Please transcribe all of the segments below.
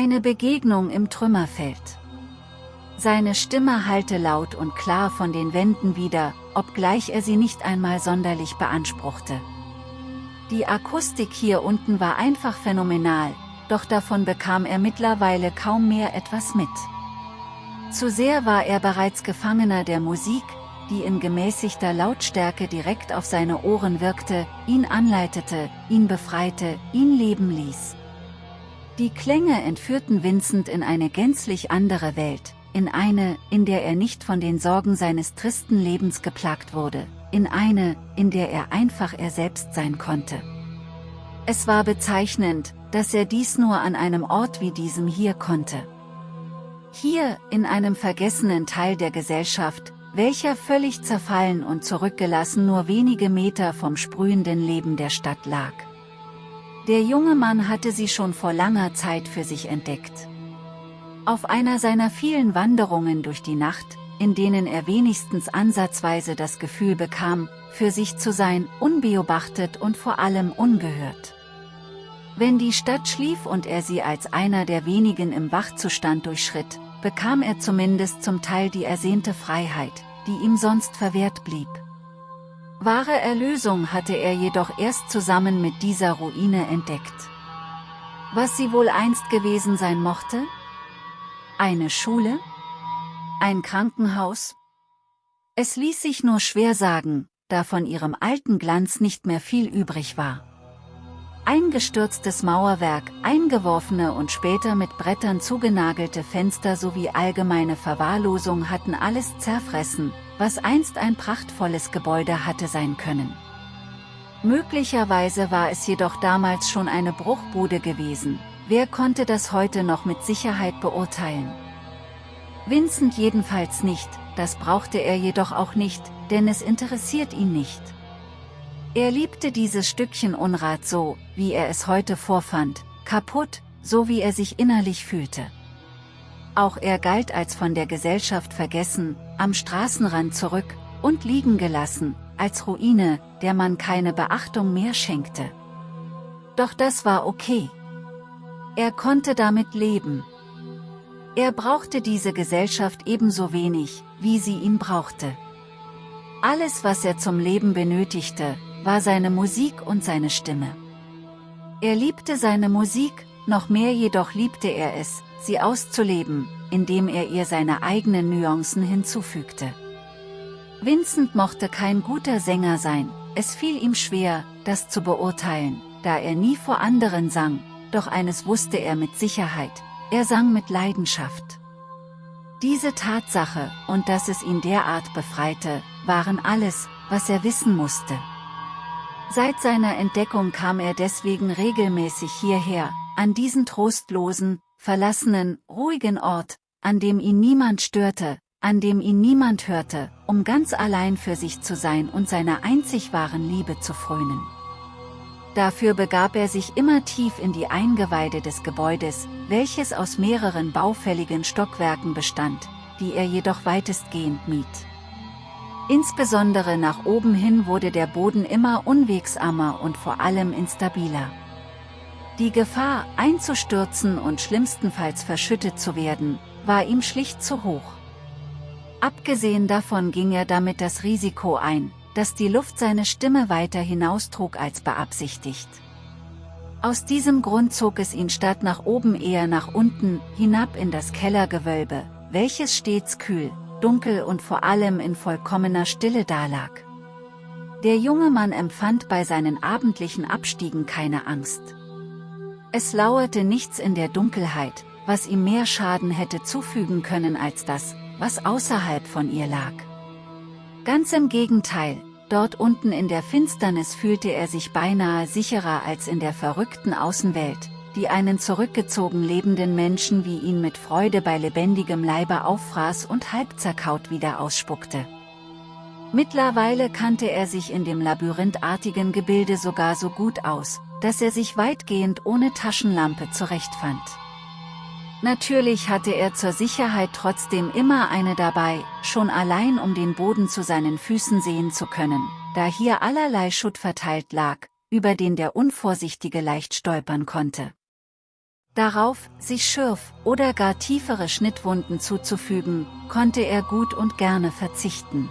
Eine Begegnung im Trümmerfeld. Seine Stimme hallte laut und klar von den Wänden wieder, obgleich er sie nicht einmal sonderlich beanspruchte. Die Akustik hier unten war einfach phänomenal, doch davon bekam er mittlerweile kaum mehr etwas mit. Zu sehr war er bereits Gefangener der Musik, die in gemäßigter Lautstärke direkt auf seine Ohren wirkte, ihn anleitete, ihn befreite, ihn leben ließ. Die Klänge entführten Vincent in eine gänzlich andere Welt, in eine, in der er nicht von den Sorgen seines tristen Lebens geplagt wurde, in eine, in der er einfach er selbst sein konnte. Es war bezeichnend, dass er dies nur an einem Ort wie diesem hier konnte. Hier, in einem vergessenen Teil der Gesellschaft, welcher völlig zerfallen und zurückgelassen nur wenige Meter vom sprühenden Leben der Stadt lag. Der junge Mann hatte sie schon vor langer Zeit für sich entdeckt. Auf einer seiner vielen Wanderungen durch die Nacht, in denen er wenigstens ansatzweise das Gefühl bekam, für sich zu sein, unbeobachtet und vor allem ungehört. Wenn die Stadt schlief und er sie als einer der wenigen im Wachzustand durchschritt, bekam er zumindest zum Teil die ersehnte Freiheit, die ihm sonst verwehrt blieb. Wahre Erlösung hatte er jedoch erst zusammen mit dieser Ruine entdeckt. Was sie wohl einst gewesen sein mochte? Eine Schule? Ein Krankenhaus? Es ließ sich nur schwer sagen, da von ihrem alten Glanz nicht mehr viel übrig war. Eingestürztes Mauerwerk, eingeworfene und später mit Brettern zugenagelte Fenster sowie allgemeine Verwahrlosung hatten alles zerfressen, was einst ein prachtvolles Gebäude hatte sein können. Möglicherweise war es jedoch damals schon eine Bruchbude gewesen, wer konnte das heute noch mit Sicherheit beurteilen? Vincent jedenfalls nicht, das brauchte er jedoch auch nicht, denn es interessiert ihn nicht. Er liebte dieses Stückchen Unrat so, wie er es heute vorfand, kaputt, so wie er sich innerlich fühlte. Auch er galt als von der Gesellschaft vergessen, am Straßenrand zurück, und liegen gelassen, als Ruine, der man keine Beachtung mehr schenkte. Doch das war okay. Er konnte damit leben. Er brauchte diese Gesellschaft ebenso wenig, wie sie ihn brauchte. Alles was er zum Leben benötigte, war seine Musik und seine Stimme. Er liebte seine Musik, noch mehr jedoch liebte er es, sie auszuleben, indem er ihr seine eigenen Nuancen hinzufügte. Vincent mochte kein guter Sänger sein, es fiel ihm schwer, das zu beurteilen, da er nie vor anderen sang, doch eines wusste er mit Sicherheit, er sang mit Leidenschaft. Diese Tatsache, und dass es ihn derart befreite, waren alles, was er wissen musste. Seit seiner Entdeckung kam er deswegen regelmäßig hierher, an diesen trostlosen, verlassenen, ruhigen Ort, an dem ihn niemand störte, an dem ihn niemand hörte, um ganz allein für sich zu sein und seiner einzig wahren Liebe zu frönen. Dafür begab er sich immer tief in die Eingeweide des Gebäudes, welches aus mehreren baufälligen Stockwerken bestand, die er jedoch weitestgehend mied. Insbesondere nach oben hin wurde der Boden immer unwegsamer und vor allem instabiler. Die Gefahr, einzustürzen und schlimmstenfalls verschüttet zu werden, war ihm schlicht zu hoch. Abgesehen davon ging er damit das Risiko ein, dass die Luft seine Stimme weiter hinaustrug als beabsichtigt. Aus diesem Grund zog es ihn statt nach oben eher nach unten, hinab in das Kellergewölbe, welches stets kühl, dunkel und vor allem in vollkommener Stille dalag. Der junge Mann empfand bei seinen abendlichen Abstiegen keine Angst. Es lauerte nichts in der Dunkelheit, was ihm mehr Schaden hätte zufügen können als das, was außerhalb von ihr lag. Ganz im Gegenteil, dort unten in der Finsternis fühlte er sich beinahe sicherer als in der verrückten Außenwelt, die einen zurückgezogen lebenden Menschen wie ihn mit Freude bei lebendigem Leibe auffraß und halb zerkaut wieder ausspuckte. Mittlerweile kannte er sich in dem labyrinthartigen Gebilde sogar so gut aus, dass er sich weitgehend ohne Taschenlampe zurechtfand. Natürlich hatte er zur Sicherheit trotzdem immer eine dabei, schon allein um den Boden zu seinen Füßen sehen zu können, da hier allerlei Schutt verteilt lag, über den der Unvorsichtige leicht stolpern konnte. Darauf, sich Schürf oder gar tiefere Schnittwunden zuzufügen, konnte er gut und gerne verzichten.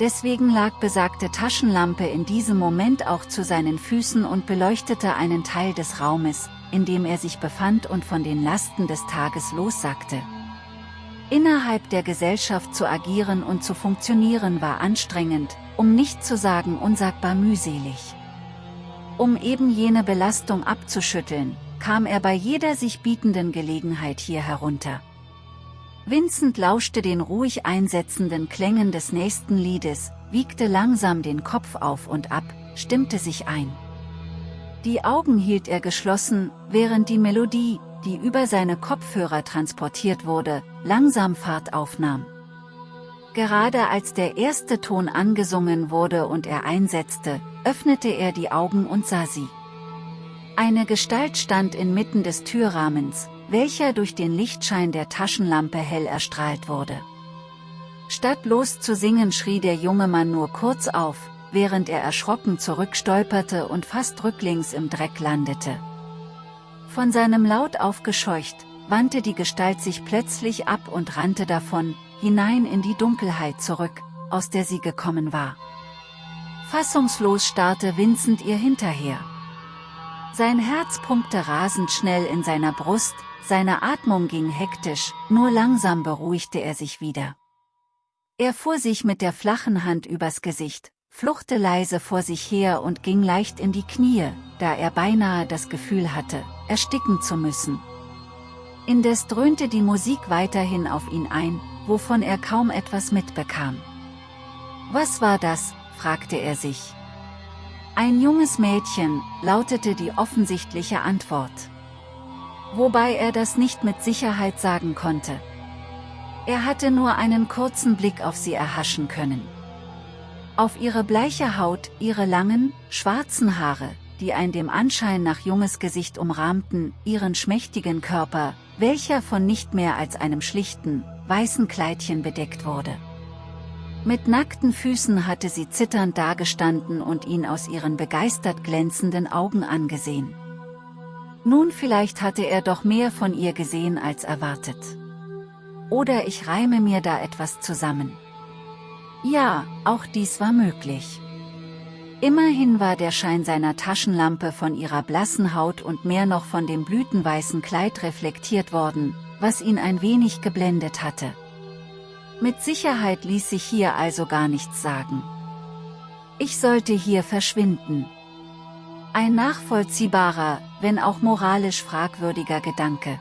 Deswegen lag besagte Taschenlampe in diesem Moment auch zu seinen Füßen und beleuchtete einen Teil des Raumes, in dem er sich befand und von den Lasten des Tages lossagte. Innerhalb der Gesellschaft zu agieren und zu funktionieren war anstrengend, um nicht zu sagen unsagbar mühselig. Um eben jene Belastung abzuschütteln, kam er bei jeder sich bietenden Gelegenheit hier herunter. Vincent lauschte den ruhig einsetzenden Klängen des nächsten Liedes, wiegte langsam den Kopf auf und ab, stimmte sich ein. Die Augen hielt er geschlossen, während die Melodie, die über seine Kopfhörer transportiert wurde, langsam Fahrt aufnahm. Gerade als der erste Ton angesungen wurde und er einsetzte, öffnete er die Augen und sah sie. Eine Gestalt stand inmitten des Türrahmens, welcher durch den Lichtschein der Taschenlampe hell erstrahlt wurde. Statt loszusingen schrie der junge Mann nur kurz auf, während er erschrocken zurückstolperte und fast rücklings im Dreck landete. Von seinem Laut aufgescheucht, wandte die Gestalt sich plötzlich ab und rannte davon, hinein in die Dunkelheit zurück, aus der sie gekommen war. Fassungslos starrte Vincent ihr hinterher. Sein Herz pumpte rasend schnell in seiner Brust, seine Atmung ging hektisch, nur langsam beruhigte er sich wieder. Er fuhr sich mit der flachen Hand übers Gesicht, fluchte leise vor sich her und ging leicht in die Knie, da er beinahe das Gefühl hatte, ersticken zu müssen. Indes dröhnte die Musik weiterhin auf ihn ein, wovon er kaum etwas mitbekam. Was war das, fragte er sich. Ein junges Mädchen, lautete die offensichtliche Antwort wobei er das nicht mit Sicherheit sagen konnte. Er hatte nur einen kurzen Blick auf sie erhaschen können. Auf ihre bleiche Haut, ihre langen, schwarzen Haare, die ein dem Anschein nach junges Gesicht umrahmten, ihren schmächtigen Körper, welcher von nicht mehr als einem schlichten, weißen Kleidchen bedeckt wurde. Mit nackten Füßen hatte sie zitternd dagestanden und ihn aus ihren begeistert glänzenden Augen angesehen. Nun vielleicht hatte er doch mehr von ihr gesehen als erwartet. Oder ich reime mir da etwas zusammen. Ja, auch dies war möglich. Immerhin war der Schein seiner Taschenlampe von ihrer blassen Haut und mehr noch von dem blütenweißen Kleid reflektiert worden, was ihn ein wenig geblendet hatte. Mit Sicherheit ließ sich hier also gar nichts sagen. Ich sollte hier verschwinden. Ein nachvollziehbarer, wenn auch moralisch fragwürdiger Gedanke.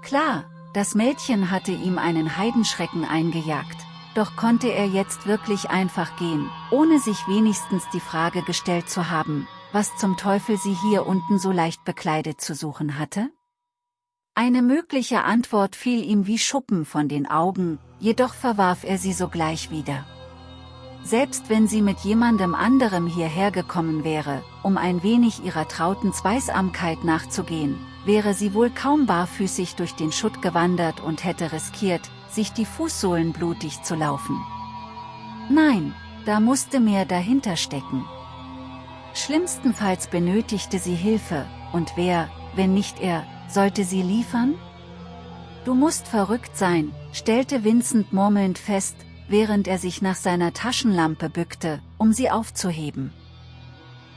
Klar, das Mädchen hatte ihm einen Heidenschrecken eingejagt, doch konnte er jetzt wirklich einfach gehen, ohne sich wenigstens die Frage gestellt zu haben, was zum Teufel sie hier unten so leicht bekleidet zu suchen hatte? Eine mögliche Antwort fiel ihm wie Schuppen von den Augen, jedoch verwarf er sie sogleich wieder. Selbst wenn sie mit jemandem anderem hierher gekommen wäre, um ein wenig ihrer trauten Zweisamkeit nachzugehen, wäre sie wohl kaum barfüßig durch den Schutt gewandert und hätte riskiert, sich die Fußsohlen blutig zu laufen. Nein, da musste mehr dahinter stecken. Schlimmstenfalls benötigte sie Hilfe, und wer, wenn nicht er, sollte sie liefern? Du musst verrückt sein, stellte Vincent murmelnd fest, während er sich nach seiner Taschenlampe bückte, um sie aufzuheben.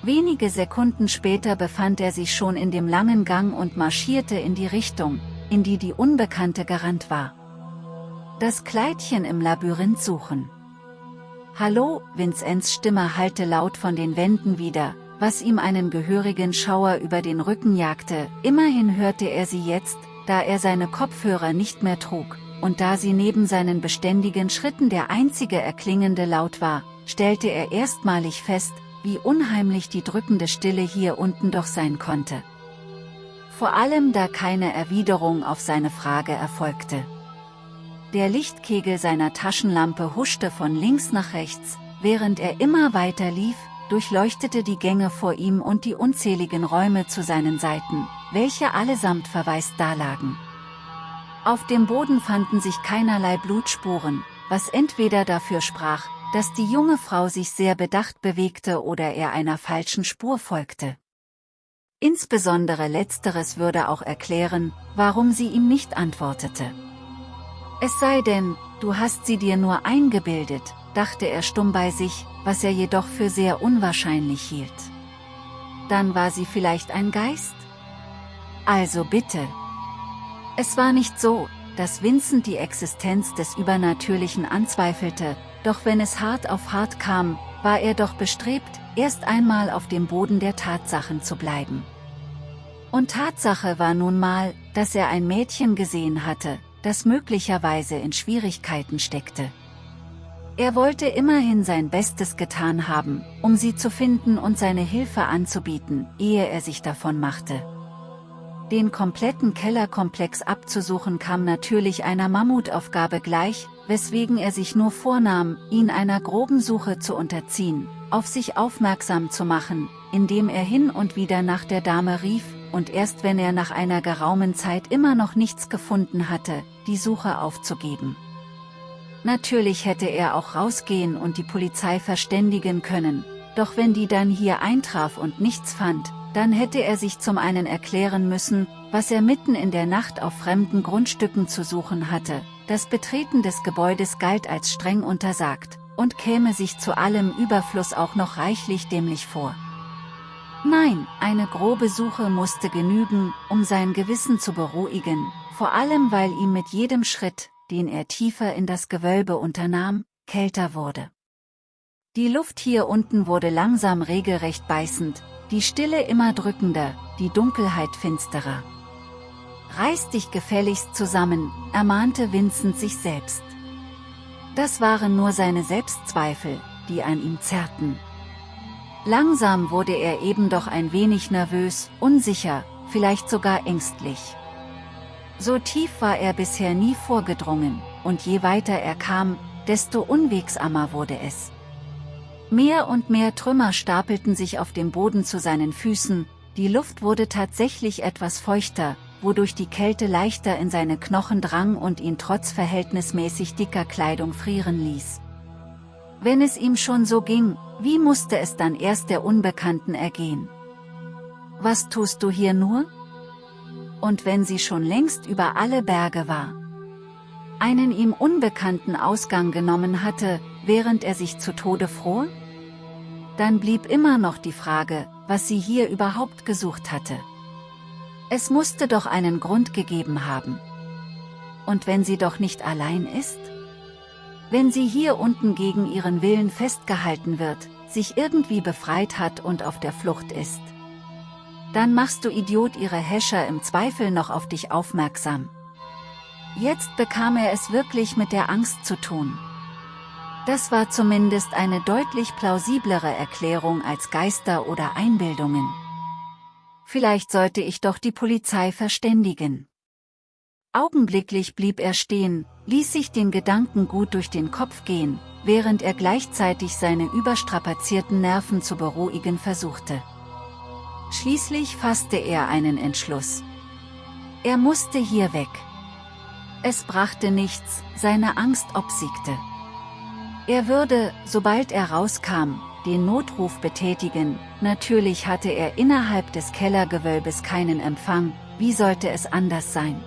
Wenige Sekunden später befand er sich schon in dem langen Gang und marschierte in die Richtung, in die die Unbekannte gerannt war. Das Kleidchen im Labyrinth suchen. Hallo, Vinzenz Stimme hallte laut von den Wänden wieder, was ihm einen gehörigen Schauer über den Rücken jagte, immerhin hörte er sie jetzt, da er seine Kopfhörer nicht mehr trug, und da sie neben seinen beständigen Schritten der einzige erklingende Laut war, stellte er erstmalig fest, wie unheimlich die drückende Stille hier unten doch sein konnte. Vor allem da keine Erwiderung auf seine Frage erfolgte. Der Lichtkegel seiner Taschenlampe huschte von links nach rechts, während er immer weiter lief, durchleuchtete die Gänge vor ihm und die unzähligen Räume zu seinen Seiten, welche allesamt verwaist dalagen. Auf dem Boden fanden sich keinerlei Blutspuren, was entweder dafür sprach, dass die junge Frau sich sehr bedacht bewegte oder er einer falschen Spur folgte. Insbesondere letzteres würde auch erklären, warum sie ihm nicht antwortete. Es sei denn, du hast sie dir nur eingebildet, dachte er stumm bei sich, was er jedoch für sehr unwahrscheinlich hielt. Dann war sie vielleicht ein Geist? Also bitte. Es war nicht so, dass Vincent die Existenz des Übernatürlichen anzweifelte, doch wenn es hart auf hart kam, war er doch bestrebt, erst einmal auf dem Boden der Tatsachen zu bleiben. Und Tatsache war nun mal, dass er ein Mädchen gesehen hatte, das möglicherweise in Schwierigkeiten steckte. Er wollte immerhin sein Bestes getan haben, um sie zu finden und seine Hilfe anzubieten, ehe er sich davon machte. Den kompletten Kellerkomplex abzusuchen kam natürlich einer Mammutaufgabe gleich, weswegen er sich nur vornahm, ihn einer groben Suche zu unterziehen, auf sich aufmerksam zu machen, indem er hin und wieder nach der Dame rief, und erst wenn er nach einer geraumen Zeit immer noch nichts gefunden hatte, die Suche aufzugeben. Natürlich hätte er auch rausgehen und die Polizei verständigen können, doch wenn die dann hier eintraf und nichts fand, dann hätte er sich zum einen erklären müssen, was er mitten in der Nacht auf fremden Grundstücken zu suchen hatte, das Betreten des Gebäudes galt als streng untersagt, und käme sich zu allem Überfluss auch noch reichlich dämlich vor. Nein, eine grobe Suche musste genügen, um sein Gewissen zu beruhigen, vor allem weil ihm mit jedem Schritt, den er tiefer in das Gewölbe unternahm, kälter wurde. Die Luft hier unten wurde langsam regelrecht beißend, die Stille immer drückender, die Dunkelheit finsterer. Reiß dich gefälligst zusammen, ermahnte Vincent sich selbst. Das waren nur seine Selbstzweifel, die an ihm zerrten. Langsam wurde er eben doch ein wenig nervös, unsicher, vielleicht sogar ängstlich. So tief war er bisher nie vorgedrungen, und je weiter er kam, desto unwegsamer wurde es. Mehr und mehr Trümmer stapelten sich auf dem Boden zu seinen Füßen, die Luft wurde tatsächlich etwas feuchter, wodurch die Kälte leichter in seine Knochen drang und ihn trotz verhältnismäßig dicker Kleidung frieren ließ. Wenn es ihm schon so ging, wie musste es dann erst der Unbekannten ergehen? Was tust du hier nur? Und wenn sie schon längst über alle Berge war, einen ihm unbekannten Ausgang genommen hatte, während er sich zu Tode fror? Dann blieb immer noch die Frage, was sie hier überhaupt gesucht hatte. Es musste doch einen Grund gegeben haben. Und wenn sie doch nicht allein ist? Wenn sie hier unten gegen ihren Willen festgehalten wird, sich irgendwie befreit hat und auf der Flucht ist. Dann machst du Idiot ihre Häscher im Zweifel noch auf dich aufmerksam. Jetzt bekam er es wirklich mit der Angst zu tun. Das war zumindest eine deutlich plausiblere Erklärung als Geister oder Einbildungen. Vielleicht sollte ich doch die Polizei verständigen. Augenblicklich blieb er stehen, ließ sich den Gedanken gut durch den Kopf gehen, während er gleichzeitig seine überstrapazierten Nerven zu beruhigen versuchte. Schließlich fasste er einen Entschluss. Er musste hier weg. Es brachte nichts, seine Angst obsiegte. Er würde, sobald er rauskam, den Notruf betätigen, natürlich hatte er innerhalb des Kellergewölbes keinen Empfang, wie sollte es anders sein?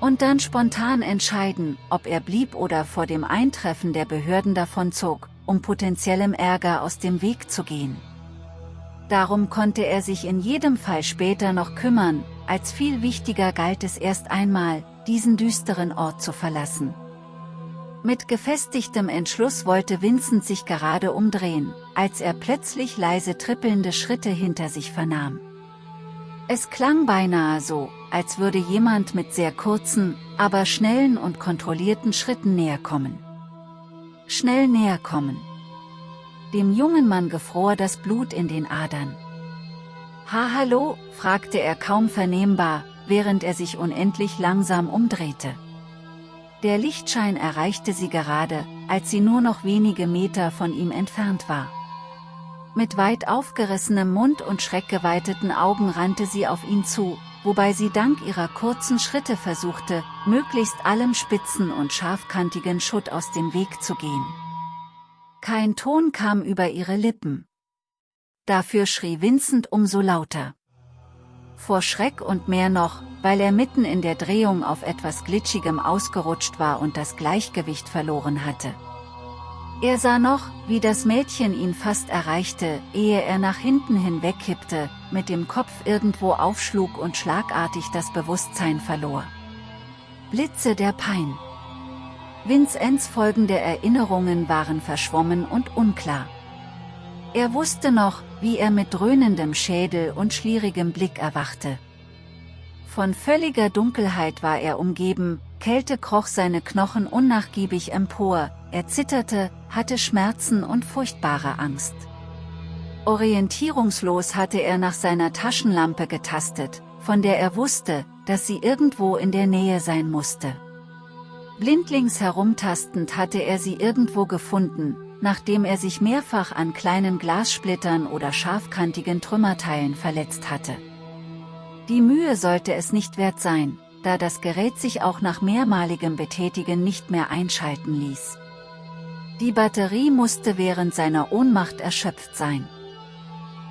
Und dann spontan entscheiden, ob er blieb oder vor dem Eintreffen der Behörden davonzog, um potenziellem Ärger aus dem Weg zu gehen. Darum konnte er sich in jedem Fall später noch kümmern, als viel wichtiger galt es erst einmal, diesen düsteren Ort zu verlassen. Mit gefestigtem Entschluss wollte Vincent sich gerade umdrehen, als er plötzlich leise trippelnde Schritte hinter sich vernahm. Es klang beinahe so, als würde jemand mit sehr kurzen, aber schnellen und kontrollierten Schritten näher kommen. Schnell näher kommen. Dem jungen Mann gefror das Blut in den Adern. Ha hallo, fragte er kaum vernehmbar, während er sich unendlich langsam umdrehte. Der Lichtschein erreichte sie gerade, als sie nur noch wenige Meter von ihm entfernt war. Mit weit aufgerissenem Mund und schreckgeweiteten Augen rannte sie auf ihn zu, wobei sie dank ihrer kurzen Schritte versuchte, möglichst allem spitzen und scharfkantigen Schutt aus dem Weg zu gehen. Kein Ton kam über ihre Lippen. Dafür schrie Vincent umso lauter. Vor Schreck und mehr noch, weil er mitten in der Drehung auf etwas Glitschigem ausgerutscht war und das Gleichgewicht verloren hatte. Er sah noch, wie das Mädchen ihn fast erreichte, ehe er nach hinten hinwegkippte, mit dem Kopf irgendwo aufschlug und schlagartig das Bewusstsein verlor. Blitze der Pein. Vincenz folgende Erinnerungen waren verschwommen und unklar. Er wusste noch, wie er mit dröhnendem Schädel und schlierigem Blick erwachte. Von völliger Dunkelheit war er umgeben, Kälte kroch seine Knochen unnachgiebig empor, er zitterte, hatte Schmerzen und furchtbare Angst. Orientierungslos hatte er nach seiner Taschenlampe getastet, von der er wusste, dass sie irgendwo in der Nähe sein musste. Blindlings herumtastend hatte er sie irgendwo gefunden, nachdem er sich mehrfach an kleinen Glassplittern oder scharfkantigen Trümmerteilen verletzt hatte. Die Mühe sollte es nicht wert sein, da das Gerät sich auch nach mehrmaligem Betätigen nicht mehr einschalten ließ. Die Batterie musste während seiner Ohnmacht erschöpft sein.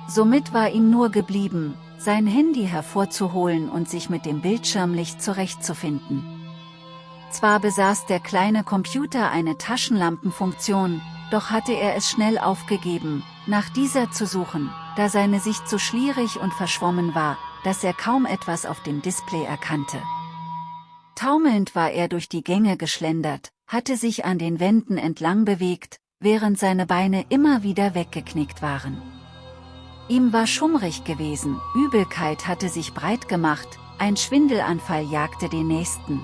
Somit war ihm nur geblieben, sein Handy hervorzuholen und sich mit dem Bildschirmlicht zurechtzufinden. Zwar besaß der kleine Computer eine Taschenlampenfunktion, doch hatte er es schnell aufgegeben, nach dieser zu suchen, da seine Sicht so schlierig und verschwommen war, dass er kaum etwas auf dem Display erkannte. Taumelnd war er durch die Gänge geschlendert, hatte sich an den Wänden entlang bewegt, während seine Beine immer wieder weggeknickt waren. Ihm war schummrig gewesen, Übelkeit hatte sich breit gemacht, ein Schwindelanfall jagte den nächsten.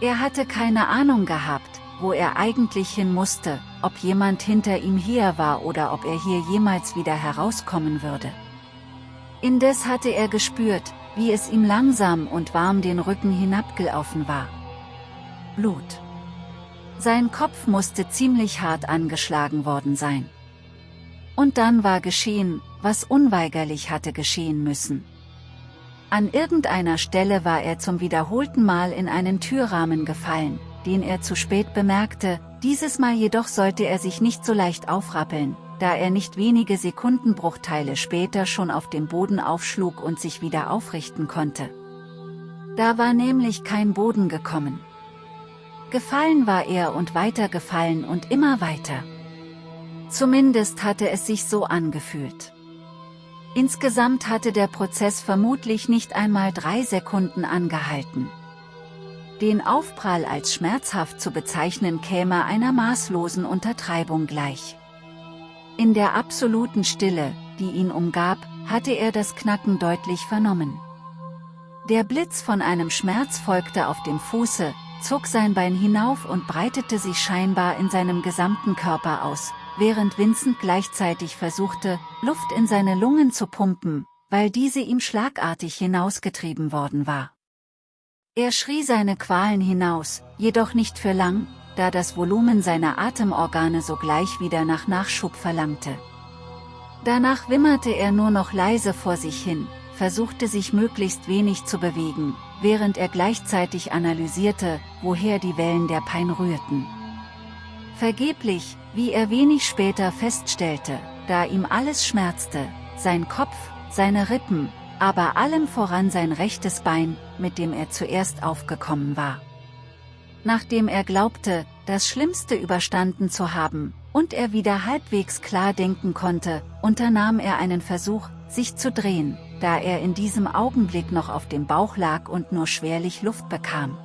Er hatte keine Ahnung gehabt, wo er eigentlich hin musste, ob jemand hinter ihm her war oder ob er hier jemals wieder herauskommen würde. Indes hatte er gespürt, wie es ihm langsam und warm den Rücken hinabgelaufen war. Blut. Sein Kopf musste ziemlich hart angeschlagen worden sein. Und dann war geschehen, was unweigerlich hatte geschehen müssen. An irgendeiner Stelle war er zum wiederholten Mal in einen Türrahmen gefallen, den er zu spät bemerkte, dieses Mal jedoch sollte er sich nicht so leicht aufrappeln, da er nicht wenige Sekundenbruchteile später schon auf dem Boden aufschlug und sich wieder aufrichten konnte. Da war nämlich kein Boden gekommen. Gefallen war er und weiter gefallen und immer weiter. Zumindest hatte es sich so angefühlt. Insgesamt hatte der Prozess vermutlich nicht einmal drei Sekunden angehalten. Den Aufprall als schmerzhaft zu bezeichnen käme einer maßlosen Untertreibung gleich. In der absoluten Stille, die ihn umgab, hatte er das Knacken deutlich vernommen. Der Blitz von einem Schmerz folgte auf dem Fuße, zog sein Bein hinauf und breitete sich scheinbar in seinem gesamten Körper aus, während Vincent gleichzeitig versuchte, Luft in seine Lungen zu pumpen, weil diese ihm schlagartig hinausgetrieben worden war. Er schrie seine Qualen hinaus, jedoch nicht für lang, da das Volumen seiner Atemorgane sogleich wieder nach Nachschub verlangte. Danach wimmerte er nur noch leise vor sich hin, versuchte sich möglichst wenig zu bewegen, während er gleichzeitig analysierte, woher die Wellen der Pein rührten. Vergeblich, wie er wenig später feststellte, da ihm alles schmerzte, sein Kopf, seine Rippen, aber allem voran sein rechtes Bein, mit dem er zuerst aufgekommen war. Nachdem er glaubte, das Schlimmste überstanden zu haben, und er wieder halbwegs klar denken konnte, unternahm er einen Versuch, sich zu drehen, da er in diesem Augenblick noch auf dem Bauch lag und nur schwerlich Luft bekam.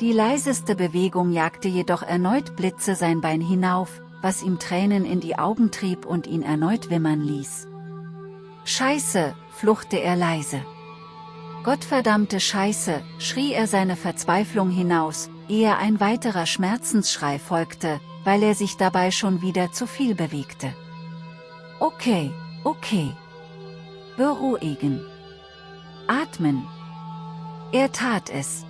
Die leiseste Bewegung jagte jedoch erneut Blitze sein Bein hinauf, was ihm Tränen in die Augen trieb und ihn erneut wimmern ließ. Scheiße, fluchte er leise. Gottverdammte Scheiße, schrie er seine Verzweiflung hinaus, ehe ein weiterer Schmerzensschrei folgte, weil er sich dabei schon wieder zu viel bewegte. Okay, okay. Beruhigen. Atmen. Er tat es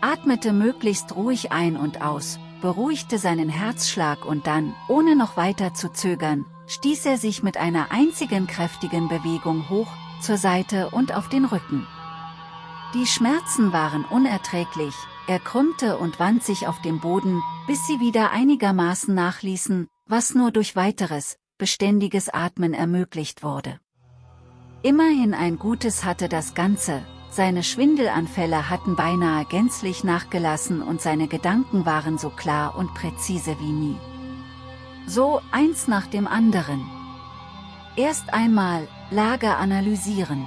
atmete möglichst ruhig ein und aus, beruhigte seinen Herzschlag und dann, ohne noch weiter zu zögern, stieß er sich mit einer einzigen kräftigen Bewegung hoch, zur Seite und auf den Rücken. Die Schmerzen waren unerträglich, er krümmte und wand sich auf dem Boden, bis sie wieder einigermaßen nachließen, was nur durch weiteres, beständiges Atmen ermöglicht wurde. Immerhin ein Gutes hatte das Ganze, seine Schwindelanfälle hatten beinahe gänzlich nachgelassen und seine Gedanken waren so klar und präzise wie nie. So, eins nach dem anderen. Erst einmal, Lager analysieren.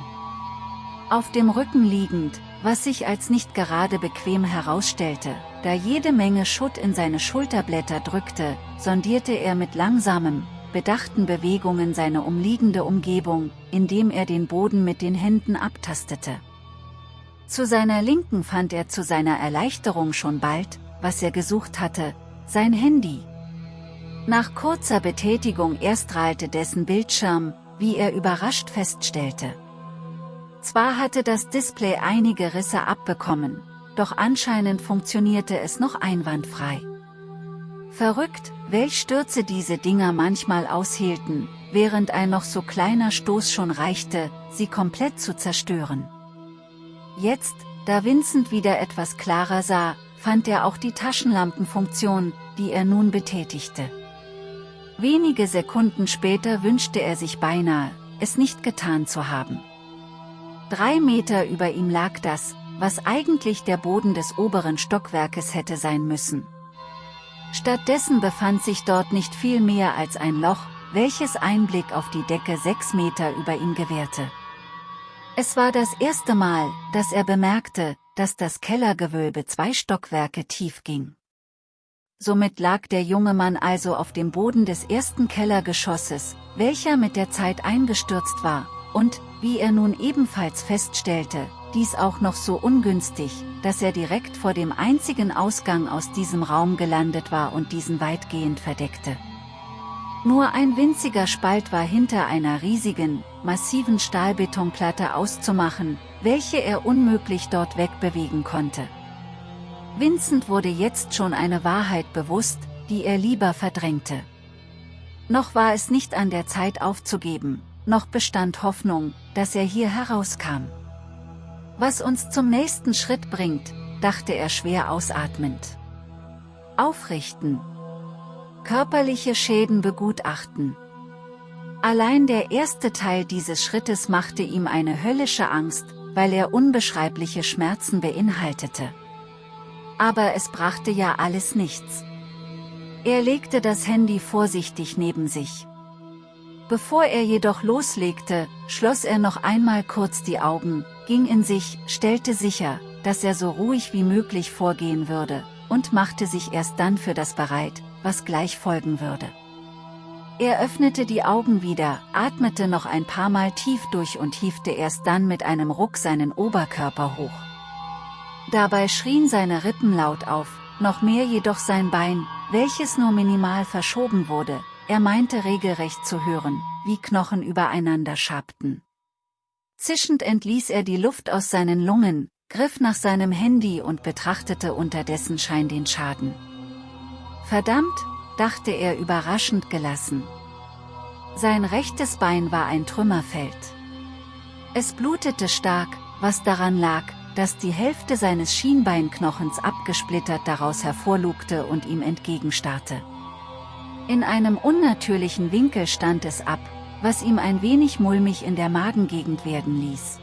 Auf dem Rücken liegend, was sich als nicht gerade bequem herausstellte, da jede Menge Schutt in seine Schulterblätter drückte, sondierte er mit langsamem, bedachten Bewegungen seine umliegende Umgebung, indem er den Boden mit den Händen abtastete. Zu seiner Linken fand er zu seiner Erleichterung schon bald, was er gesucht hatte, sein Handy. Nach kurzer Betätigung erstrahlte dessen Bildschirm, wie er überrascht feststellte. Zwar hatte das Display einige Risse abbekommen, doch anscheinend funktionierte es noch einwandfrei. Verrückt, welch Stürze diese Dinger manchmal aushielten, während ein noch so kleiner Stoß schon reichte, sie komplett zu zerstören. Jetzt, da Vincent wieder etwas klarer sah, fand er auch die Taschenlampenfunktion, die er nun betätigte. Wenige Sekunden später wünschte er sich beinahe, es nicht getan zu haben. Drei Meter über ihm lag das, was eigentlich der Boden des oberen Stockwerkes hätte sein müssen. Stattdessen befand sich dort nicht viel mehr als ein Loch, welches Einblick auf die Decke sechs Meter über ihm gewährte. Es war das erste Mal, dass er bemerkte, dass das Kellergewölbe zwei Stockwerke tief ging. Somit lag der junge Mann also auf dem Boden des ersten Kellergeschosses, welcher mit der Zeit eingestürzt war, und, wie er nun ebenfalls feststellte, dies auch noch so ungünstig, dass er direkt vor dem einzigen Ausgang aus diesem Raum gelandet war und diesen weitgehend verdeckte. Nur ein winziger Spalt war hinter einer riesigen, massiven Stahlbetonplatte auszumachen, welche er unmöglich dort wegbewegen konnte. Vincent wurde jetzt schon eine Wahrheit bewusst, die er lieber verdrängte. Noch war es nicht an der Zeit aufzugeben, noch bestand Hoffnung, dass er hier herauskam. Was uns zum nächsten Schritt bringt, dachte er schwer ausatmend. Aufrichten. Körperliche Schäden begutachten. Allein der erste Teil dieses Schrittes machte ihm eine höllische Angst, weil er unbeschreibliche Schmerzen beinhaltete. Aber es brachte ja alles nichts. Er legte das Handy vorsichtig neben sich. Bevor er jedoch loslegte, schloss er noch einmal kurz die Augen, ging in sich, stellte sicher, dass er so ruhig wie möglich vorgehen würde, und machte sich erst dann für das bereit, was gleich folgen würde. Er öffnete die Augen wieder, atmete noch ein paar Mal tief durch und hiefte erst dann mit einem Ruck seinen Oberkörper hoch. Dabei schrien seine Rippen laut auf, noch mehr jedoch sein Bein, welches nur minimal verschoben wurde, er meinte regelrecht zu hören, wie Knochen übereinander schabten. Zischend entließ er die Luft aus seinen Lungen, griff nach seinem Handy und betrachtete unterdessen Schein den Schaden. Verdammt, dachte er überraschend gelassen. Sein rechtes Bein war ein Trümmerfeld. Es blutete stark, was daran lag, dass die Hälfte seines Schienbeinknochens abgesplittert daraus hervorlugte und ihm entgegenstarrte. In einem unnatürlichen Winkel stand es ab, was ihm ein wenig mulmig in der Magengegend werden ließ.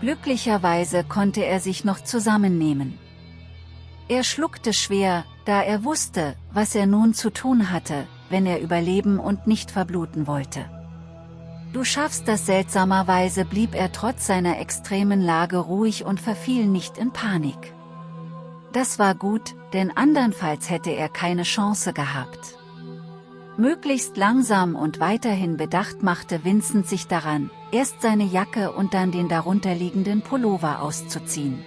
Glücklicherweise konnte er sich noch zusammennehmen. Er schluckte schwer, da er wusste, was er nun zu tun hatte, wenn er überleben und nicht verbluten wollte. Du schaffst das seltsamerweise blieb er trotz seiner extremen Lage ruhig und verfiel nicht in Panik. Das war gut, denn andernfalls hätte er keine Chance gehabt. Möglichst langsam und weiterhin bedacht machte Vincent sich daran, erst seine Jacke und dann den darunterliegenden Pullover auszuziehen.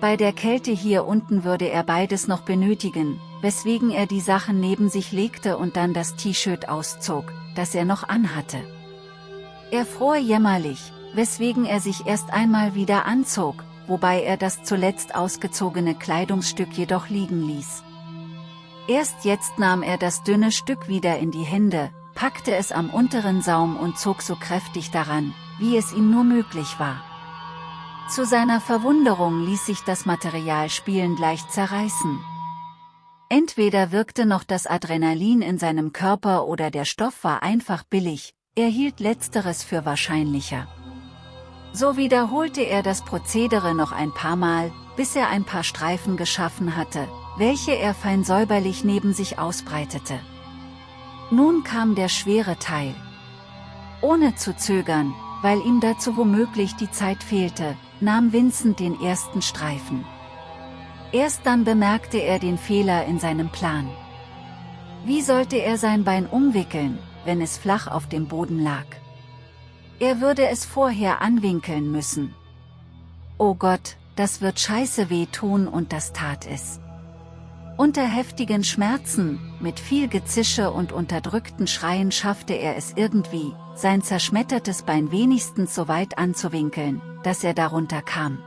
Bei der Kälte hier unten würde er beides noch benötigen, weswegen er die Sachen neben sich legte und dann das T-Shirt auszog, das er noch anhatte. Er fror jämmerlich, weswegen er sich erst einmal wieder anzog, wobei er das zuletzt ausgezogene Kleidungsstück jedoch liegen ließ. Erst jetzt nahm er das dünne Stück wieder in die Hände, packte es am unteren Saum und zog so kräftig daran, wie es ihm nur möglich war. Zu seiner Verwunderung ließ sich das Material spielend leicht zerreißen. Entweder wirkte noch das Adrenalin in seinem Körper oder der Stoff war einfach billig, er hielt letzteres für wahrscheinlicher. So wiederholte er das Prozedere noch ein paar Mal, bis er ein paar Streifen geschaffen hatte, welche er fein säuberlich neben sich ausbreitete. Nun kam der schwere Teil. Ohne zu zögern, weil ihm dazu womöglich die Zeit fehlte, nahm Vincent den ersten Streifen. Erst dann bemerkte er den Fehler in seinem Plan. Wie sollte er sein Bein umwickeln, wenn es flach auf dem Boden lag? Er würde es vorher anwinkeln müssen. Oh Gott, das wird scheiße weh tun und das tat es. Unter heftigen Schmerzen, mit viel Gezische und unterdrückten Schreien schaffte er es irgendwie, sein zerschmettertes Bein wenigstens so weit anzuwinkeln, dass er darunter kam.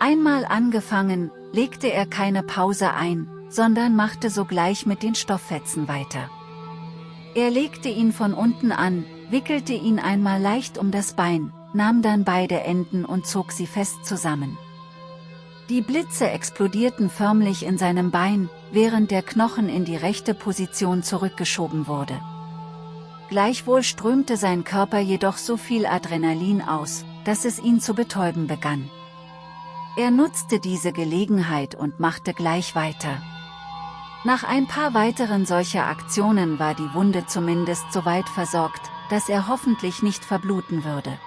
Einmal angefangen, legte er keine Pause ein, sondern machte sogleich mit den Stofffetzen weiter. Er legte ihn von unten an, wickelte ihn einmal leicht um das Bein, nahm dann beide Enden und zog sie fest zusammen. Die Blitze explodierten förmlich in seinem Bein, während der Knochen in die rechte Position zurückgeschoben wurde. Gleichwohl strömte sein Körper jedoch so viel Adrenalin aus, dass es ihn zu betäuben begann. Er nutzte diese Gelegenheit und machte gleich weiter. Nach ein paar weiteren solcher Aktionen war die Wunde zumindest so weit versorgt, dass er hoffentlich nicht verbluten würde.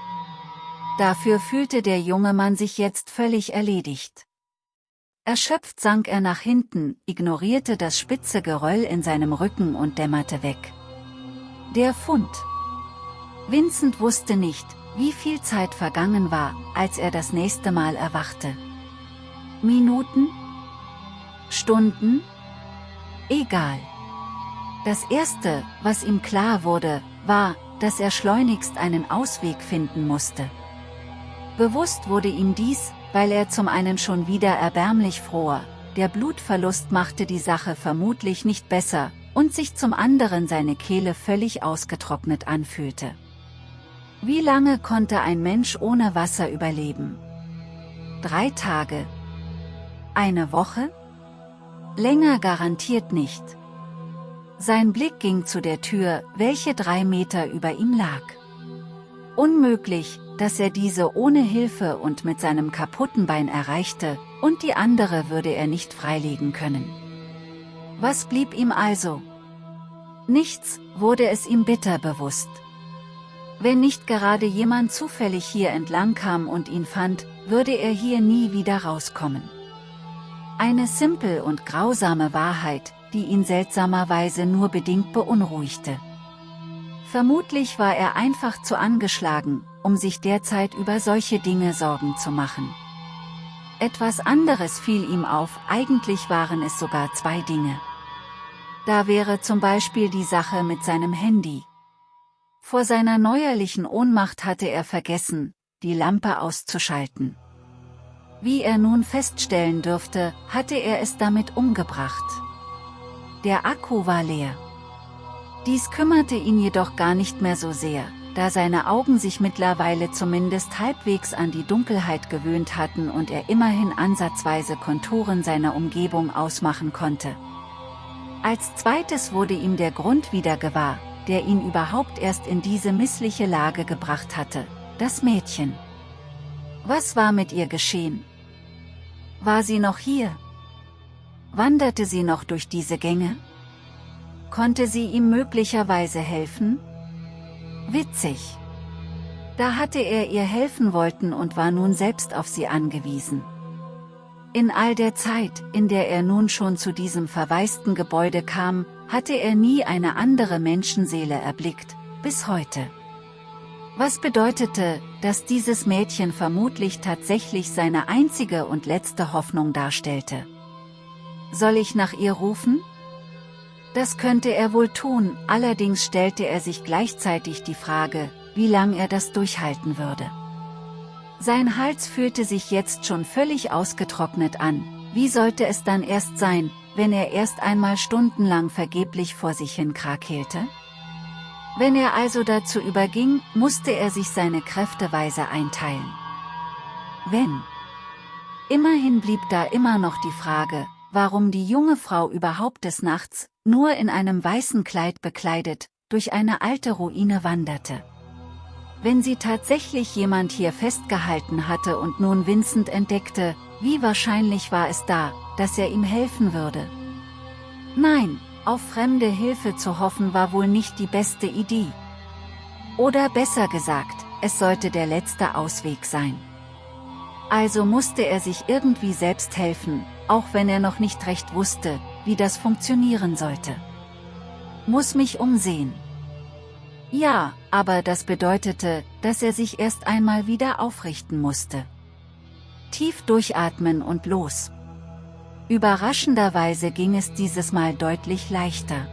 Dafür fühlte der junge Mann sich jetzt völlig erledigt. Erschöpft sank er nach hinten, ignorierte das spitze Geröll in seinem Rücken und dämmerte weg. Der Fund. Vincent wusste nicht, wie viel Zeit vergangen war, als er das nächste Mal erwachte. Minuten? Stunden? Egal. Das Erste, was ihm klar wurde, war, dass er schleunigst einen Ausweg finden musste. Bewusst wurde ihm dies, weil er zum einen schon wieder erbärmlich fror, der Blutverlust machte die Sache vermutlich nicht besser, und sich zum anderen seine Kehle völlig ausgetrocknet anfühlte. Wie lange konnte ein Mensch ohne Wasser überleben? Drei Tage? Eine Woche? Länger garantiert nicht. Sein Blick ging zu der Tür, welche drei Meter über ihm lag. Unmöglich, dass er diese ohne Hilfe und mit seinem kaputten Bein erreichte, und die andere würde er nicht freilegen können. Was blieb ihm also? Nichts, wurde es ihm bitter bewusst. Wenn nicht gerade jemand zufällig hier entlang kam und ihn fand, würde er hier nie wieder rauskommen. Eine simpel und grausame Wahrheit, die ihn seltsamerweise nur bedingt beunruhigte. Vermutlich war er einfach zu angeschlagen, um sich derzeit über solche Dinge Sorgen zu machen. Etwas anderes fiel ihm auf, eigentlich waren es sogar zwei Dinge. Da wäre zum Beispiel die Sache mit seinem Handy. Vor seiner neuerlichen Ohnmacht hatte er vergessen, die Lampe auszuschalten. Wie er nun feststellen dürfte, hatte er es damit umgebracht. Der Akku war leer. Dies kümmerte ihn jedoch gar nicht mehr so sehr, da seine Augen sich mittlerweile zumindest halbwegs an die Dunkelheit gewöhnt hatten und er immerhin ansatzweise Konturen seiner Umgebung ausmachen konnte. Als zweites wurde ihm der Grund wieder gewahr, der ihn überhaupt erst in diese missliche Lage gebracht hatte, das Mädchen. Was war mit ihr geschehen? War sie noch hier? Wanderte sie noch durch diese Gänge? Konnte sie ihm möglicherweise helfen? Witzig. Da hatte er ihr helfen wollten und war nun selbst auf sie angewiesen. In all der Zeit, in der er nun schon zu diesem verwaisten Gebäude kam, hatte er nie eine andere Menschenseele erblickt, bis heute. Was bedeutete, dass dieses Mädchen vermutlich tatsächlich seine einzige und letzte Hoffnung darstellte. Soll ich nach ihr rufen? Das könnte er wohl tun, allerdings stellte er sich gleichzeitig die Frage, wie lang er das durchhalten würde. Sein Hals fühlte sich jetzt schon völlig ausgetrocknet an, wie sollte es dann erst sein, wenn er erst einmal stundenlang vergeblich vor sich hin krakeelte? Wenn er also dazu überging, musste er sich seine Kräfte weise einteilen. Wenn. Immerhin blieb da immer noch die Frage, warum die junge Frau überhaupt des Nachts, nur in einem weißen Kleid bekleidet, durch eine alte Ruine wanderte. Wenn sie tatsächlich jemand hier festgehalten hatte und nun Vincent entdeckte, wie wahrscheinlich war es da, dass er ihm helfen würde? Nein, auf fremde Hilfe zu hoffen war wohl nicht die beste Idee. Oder besser gesagt, es sollte der letzte Ausweg sein. Also musste er sich irgendwie selbst helfen, auch wenn er noch nicht recht wusste, wie das funktionieren sollte. Muss mich umsehen. Ja, aber das bedeutete, dass er sich erst einmal wieder aufrichten musste. Tief durchatmen und los. Überraschenderweise ging es dieses Mal deutlich leichter.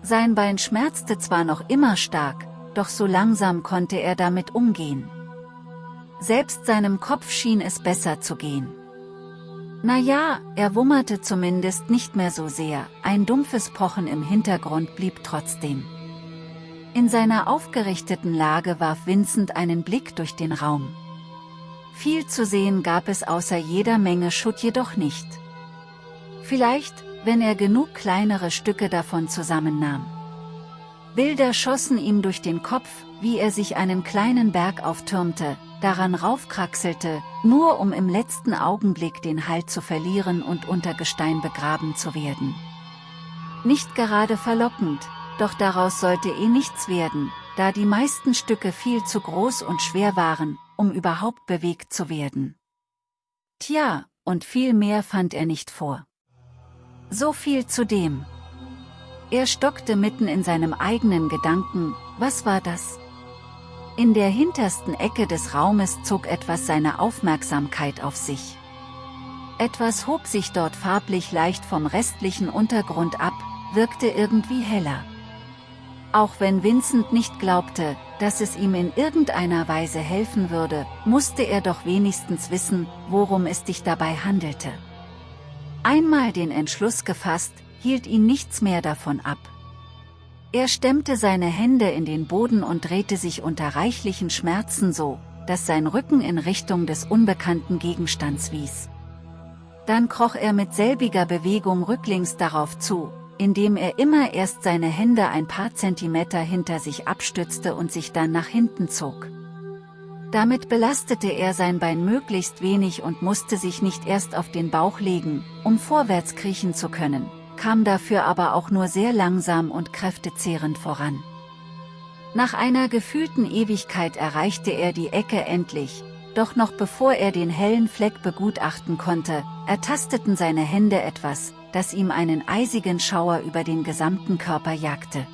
Sein Bein schmerzte zwar noch immer stark, doch so langsam konnte er damit umgehen. Selbst seinem Kopf schien es besser zu gehen. Naja, er wummerte zumindest nicht mehr so sehr, ein dumpfes Pochen im Hintergrund blieb trotzdem. In seiner aufgerichteten Lage warf Vincent einen Blick durch den Raum. Viel zu sehen gab es außer jeder Menge Schutt jedoch nicht. Vielleicht, wenn er genug kleinere Stücke davon zusammennahm. Bilder schossen ihm durch den Kopf, wie er sich einen kleinen Berg auftürmte, daran raufkraxelte, nur um im letzten Augenblick den Halt zu verlieren und unter Gestein begraben zu werden. Nicht gerade verlockend, doch daraus sollte eh nichts werden, da die meisten Stücke viel zu groß und schwer waren, um überhaupt bewegt zu werden. Tja, und viel mehr fand er nicht vor. So viel zu dem. Er stockte mitten in seinem eigenen Gedanken, was war das? In der hintersten Ecke des Raumes zog etwas seine Aufmerksamkeit auf sich. Etwas hob sich dort farblich leicht vom restlichen Untergrund ab, wirkte irgendwie heller. Auch wenn Vincent nicht glaubte, dass es ihm in irgendeiner Weise helfen würde, musste er doch wenigstens wissen, worum es sich dabei handelte. Einmal den Entschluss gefasst, hielt ihn nichts mehr davon ab. Er stemmte seine Hände in den Boden und drehte sich unter reichlichen Schmerzen so, dass sein Rücken in Richtung des unbekannten Gegenstands wies. Dann kroch er mit selbiger Bewegung rücklings darauf zu, indem er immer erst seine Hände ein paar Zentimeter hinter sich abstützte und sich dann nach hinten zog. Damit belastete er sein Bein möglichst wenig und musste sich nicht erst auf den Bauch legen, um vorwärts kriechen zu können, kam dafür aber auch nur sehr langsam und kräftezehrend voran. Nach einer gefühlten Ewigkeit erreichte er die Ecke endlich, doch noch bevor er den hellen Fleck begutachten konnte, ertasteten seine Hände etwas, das ihm einen eisigen Schauer über den gesamten Körper jagte.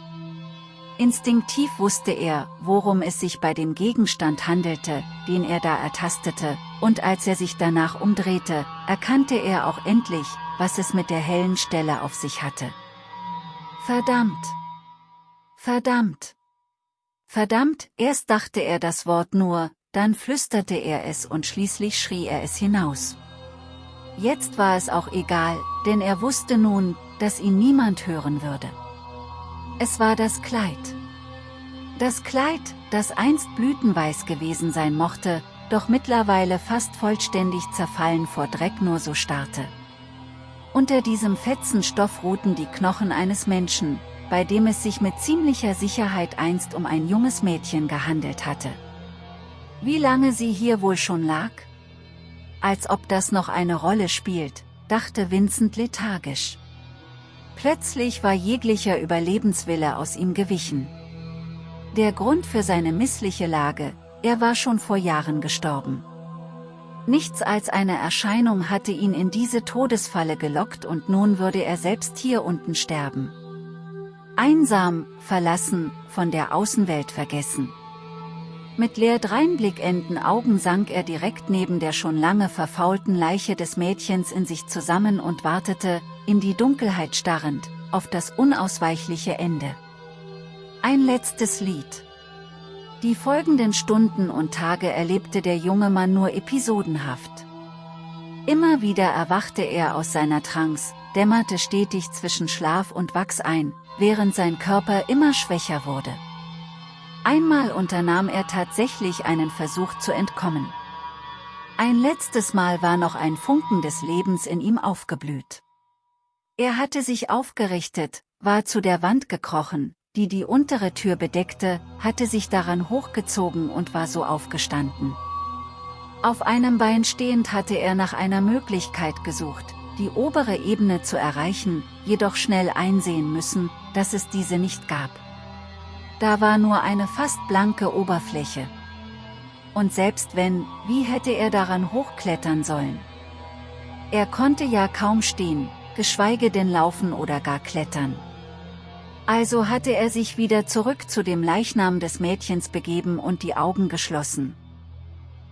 Instinktiv wusste er, worum es sich bei dem Gegenstand handelte, den er da ertastete, und als er sich danach umdrehte, erkannte er auch endlich, was es mit der hellen Stelle auf sich hatte. Verdammt! Verdammt! Verdammt, erst dachte er das Wort nur, dann flüsterte er es und schließlich schrie er es hinaus. Jetzt war es auch egal, denn er wusste nun, dass ihn niemand hören würde. Es war das Kleid. Das Kleid, das einst blütenweiß gewesen sein mochte, doch mittlerweile fast vollständig zerfallen vor Dreck nur so starrte. Unter diesem fetzen Stoff ruhten die Knochen eines Menschen, bei dem es sich mit ziemlicher Sicherheit einst um ein junges Mädchen gehandelt hatte. Wie lange sie hier wohl schon lag? Als ob das noch eine Rolle spielt, dachte Vincent lethargisch. Plötzlich war jeglicher Überlebenswille aus ihm gewichen. Der Grund für seine missliche Lage, er war schon vor Jahren gestorben. Nichts als eine Erscheinung hatte ihn in diese Todesfalle gelockt und nun würde er selbst hier unten sterben. Einsam, verlassen, von der Außenwelt vergessen. Mit leer dreinblickenden Augen sank er direkt neben der schon lange verfaulten Leiche des Mädchens in sich zusammen und wartete, in die Dunkelheit starrend, auf das unausweichliche Ende. Ein letztes Lied. Die folgenden Stunden und Tage erlebte der junge Mann nur episodenhaft. Immer wieder erwachte er aus seiner Trance, dämmerte stetig zwischen Schlaf und Wachs ein, während sein Körper immer schwächer wurde. Einmal unternahm er tatsächlich einen Versuch zu entkommen. Ein letztes Mal war noch ein Funken des Lebens in ihm aufgeblüht. Er hatte sich aufgerichtet, war zu der Wand gekrochen, die die untere Tür bedeckte, hatte sich daran hochgezogen und war so aufgestanden. Auf einem Bein stehend hatte er nach einer Möglichkeit gesucht, die obere Ebene zu erreichen, jedoch schnell einsehen müssen, dass es diese nicht gab. Da war nur eine fast blanke Oberfläche. Und selbst wenn, wie hätte er daran hochklettern sollen? Er konnte ja kaum stehen, geschweige denn laufen oder gar klettern. Also hatte er sich wieder zurück zu dem Leichnam des Mädchens begeben und die Augen geschlossen.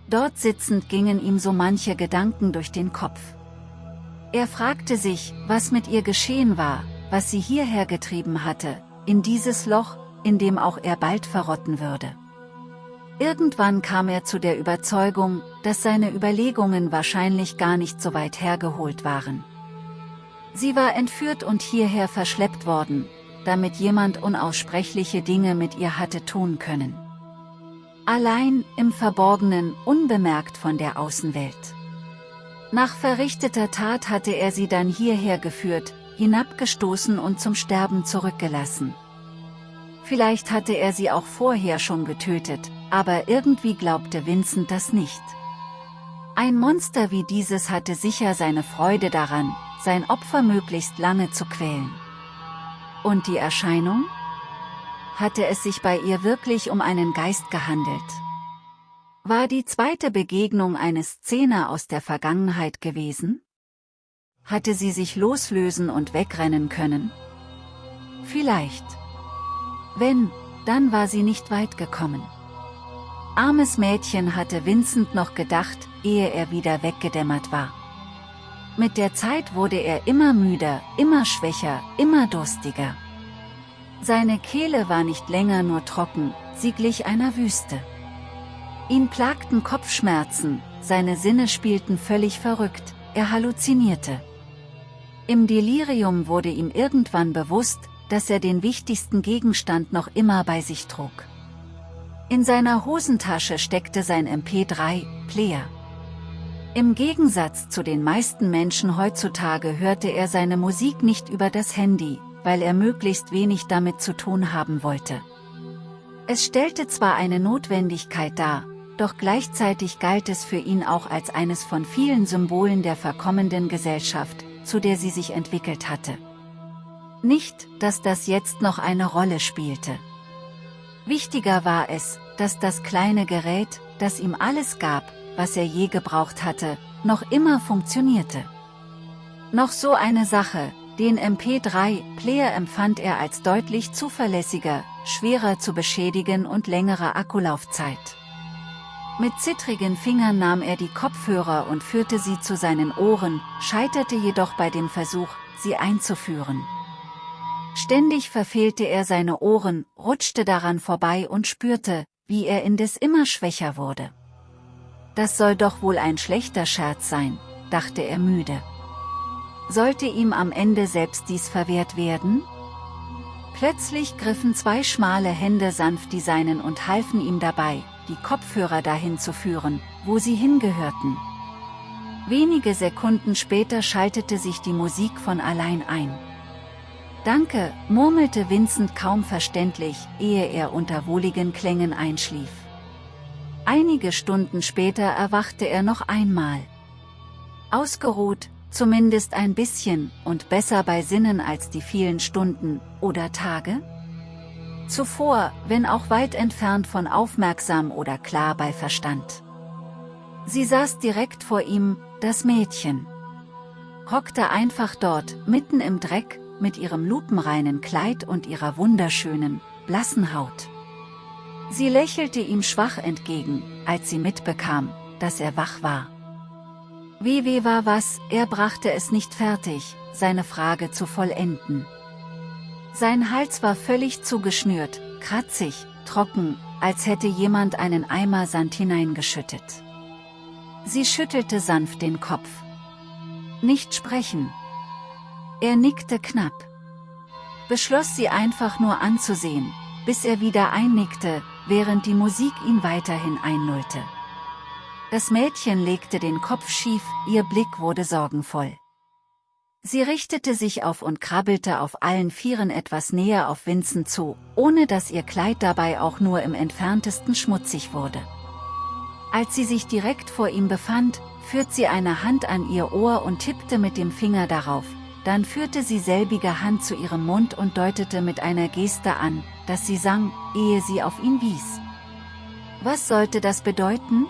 Dort sitzend gingen ihm so manche Gedanken durch den Kopf. Er fragte sich, was mit ihr geschehen war, was sie hierher getrieben hatte, in dieses Loch, in dem auch er bald verrotten würde. Irgendwann kam er zu der Überzeugung, dass seine Überlegungen wahrscheinlich gar nicht so weit hergeholt waren. Sie war entführt und hierher verschleppt worden, damit jemand unaussprechliche Dinge mit ihr hatte tun können. Allein, im Verborgenen, unbemerkt von der Außenwelt. Nach verrichteter Tat hatte er sie dann hierher geführt, hinabgestoßen und zum Sterben zurückgelassen. Vielleicht hatte er sie auch vorher schon getötet, aber irgendwie glaubte Vincent das nicht. Ein Monster wie dieses hatte sicher seine Freude daran, sein Opfer möglichst lange zu quälen. Und die Erscheinung? Hatte es sich bei ihr wirklich um einen Geist gehandelt? War die zweite Begegnung eine Szene aus der Vergangenheit gewesen? Hatte sie sich loslösen und wegrennen können? Vielleicht. Wenn, dann war sie nicht weit gekommen. Armes Mädchen hatte Vincent noch gedacht, ehe er wieder weggedämmert war. Mit der Zeit wurde er immer müder, immer schwächer, immer durstiger. Seine Kehle war nicht länger nur trocken, sie glich einer Wüste. Ihn plagten Kopfschmerzen, seine Sinne spielten völlig verrückt, er halluzinierte. Im Delirium wurde ihm irgendwann bewusst, dass er den wichtigsten Gegenstand noch immer bei sich trug. In seiner Hosentasche steckte sein MP3-Player. Im Gegensatz zu den meisten Menschen heutzutage hörte er seine Musik nicht über das Handy, weil er möglichst wenig damit zu tun haben wollte. Es stellte zwar eine Notwendigkeit dar, doch gleichzeitig galt es für ihn auch als eines von vielen Symbolen der verkommenden Gesellschaft, zu der sie sich entwickelt hatte. Nicht, dass das jetzt noch eine Rolle spielte. Wichtiger war es, dass das kleine Gerät, das ihm alles gab, was er je gebraucht hatte, noch immer funktionierte. Noch so eine Sache, den MP3-Player empfand er als deutlich zuverlässiger, schwerer zu beschädigen und längere Akkulaufzeit. Mit zittrigen Fingern nahm er die Kopfhörer und führte sie zu seinen Ohren, scheiterte jedoch bei dem Versuch, sie einzuführen. Ständig verfehlte er seine Ohren, rutschte daran vorbei und spürte, wie er indes immer schwächer wurde. Das soll doch wohl ein schlechter Scherz sein, dachte er müde. Sollte ihm am Ende selbst dies verwehrt werden? Plötzlich griffen zwei schmale Hände sanft die seinen und halfen ihm dabei, die Kopfhörer dahin zu führen, wo sie hingehörten. Wenige Sekunden später schaltete sich die Musik von allein ein. Danke, murmelte Vincent kaum verständlich, ehe er unter wohligen Klängen einschlief. Einige Stunden später erwachte er noch einmal. Ausgeruht, zumindest ein bisschen, und besser bei Sinnen als die vielen Stunden, oder Tage? Zuvor, wenn auch weit entfernt von aufmerksam oder klar bei Verstand. Sie saß direkt vor ihm, das Mädchen. Hockte einfach dort, mitten im Dreck, mit ihrem lupenreinen Kleid und ihrer wunderschönen, blassen Haut. Sie lächelte ihm schwach entgegen, als sie mitbekam, dass er wach war. Wie weh war was, er brachte es nicht fertig, seine Frage zu vollenden. Sein Hals war völlig zugeschnürt, kratzig, trocken, als hätte jemand einen Eimer Sand hineingeschüttet. Sie schüttelte sanft den Kopf. Nicht sprechen, er nickte knapp. Beschloss sie einfach nur anzusehen, bis er wieder einnickte, während die Musik ihn weiterhin einnullte. Das Mädchen legte den Kopf schief, ihr Blick wurde sorgenvoll. Sie richtete sich auf und krabbelte auf allen Vieren etwas näher auf Vincent zu, ohne dass ihr Kleid dabei auch nur im entferntesten schmutzig wurde. Als sie sich direkt vor ihm befand, führt sie eine Hand an ihr Ohr und tippte mit dem Finger darauf, dann führte sie selbige Hand zu ihrem Mund und deutete mit einer Geste an, dass sie sang, ehe sie auf ihn wies. Was sollte das bedeuten?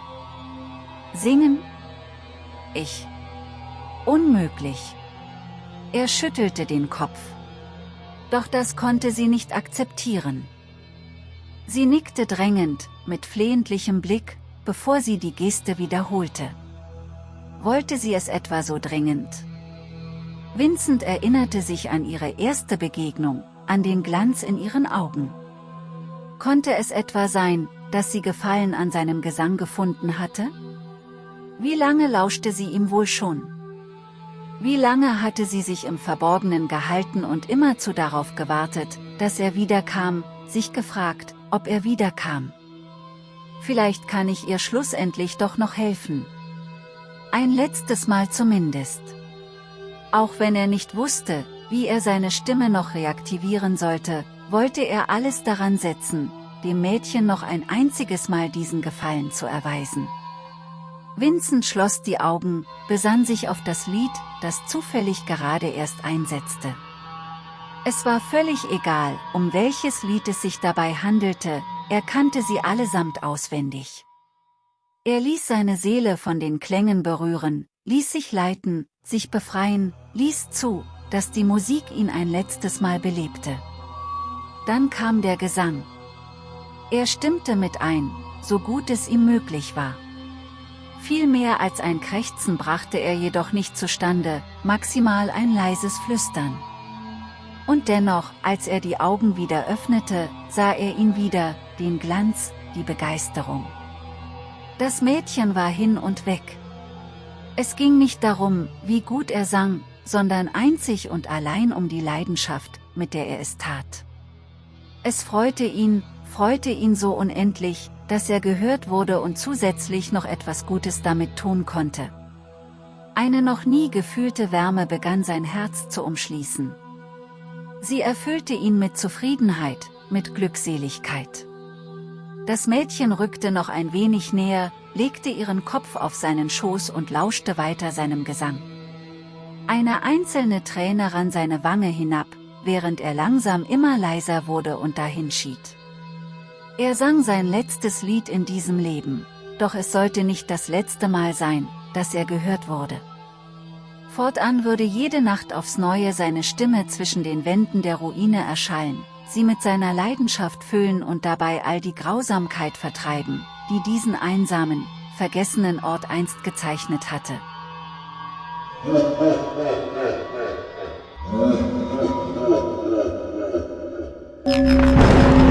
Singen? Ich. Unmöglich. Er schüttelte den Kopf. Doch das konnte sie nicht akzeptieren. Sie nickte drängend, mit flehentlichem Blick, bevor sie die Geste wiederholte. Wollte sie es etwa so dringend? Vincent erinnerte sich an ihre erste Begegnung, an den Glanz in ihren Augen. Konnte es etwa sein, dass sie Gefallen an seinem Gesang gefunden hatte? Wie lange lauschte sie ihm wohl schon? Wie lange hatte sie sich im Verborgenen gehalten und immerzu darauf gewartet, dass er wiederkam, sich gefragt, ob er wiederkam. Vielleicht kann ich ihr schlussendlich doch noch helfen. Ein letztes Mal zumindest. Auch wenn er nicht wusste, wie er seine Stimme noch reaktivieren sollte, wollte er alles daran setzen, dem Mädchen noch ein einziges Mal diesen Gefallen zu erweisen. Vincent schloss die Augen, besann sich auf das Lied, das zufällig gerade erst einsetzte. Es war völlig egal, um welches Lied es sich dabei handelte, er kannte sie allesamt auswendig. Er ließ seine Seele von den Klängen berühren, ließ sich leiten, sich befreien, ließ zu, dass die Musik ihn ein letztes Mal belebte. Dann kam der Gesang. Er stimmte mit ein, so gut es ihm möglich war. Viel mehr als ein Krächzen brachte er jedoch nicht zustande, maximal ein leises Flüstern. Und dennoch, als er die Augen wieder öffnete, sah er ihn wieder, den Glanz, die Begeisterung. Das Mädchen war hin und weg. Es ging nicht darum, wie gut er sang, sondern einzig und allein um die Leidenschaft, mit der er es tat. Es freute ihn, freute ihn so unendlich, dass er gehört wurde und zusätzlich noch etwas Gutes damit tun konnte. Eine noch nie gefühlte Wärme begann sein Herz zu umschließen. Sie erfüllte ihn mit Zufriedenheit, mit Glückseligkeit. Das Mädchen rückte noch ein wenig näher, legte ihren Kopf auf seinen Schoß und lauschte weiter seinem Gesang. Eine einzelne Träne rann seine Wange hinab, während er langsam immer leiser wurde und dahinschied. Er sang sein letztes Lied in diesem Leben, doch es sollte nicht das letzte Mal sein, dass er gehört wurde. Fortan würde jede Nacht aufs Neue seine Stimme zwischen den Wänden der Ruine erschallen, sie mit seiner Leidenschaft füllen und dabei all die Grausamkeit vertreiben, die diesen einsamen, vergessenen Ort einst gezeichnet hatte. Musik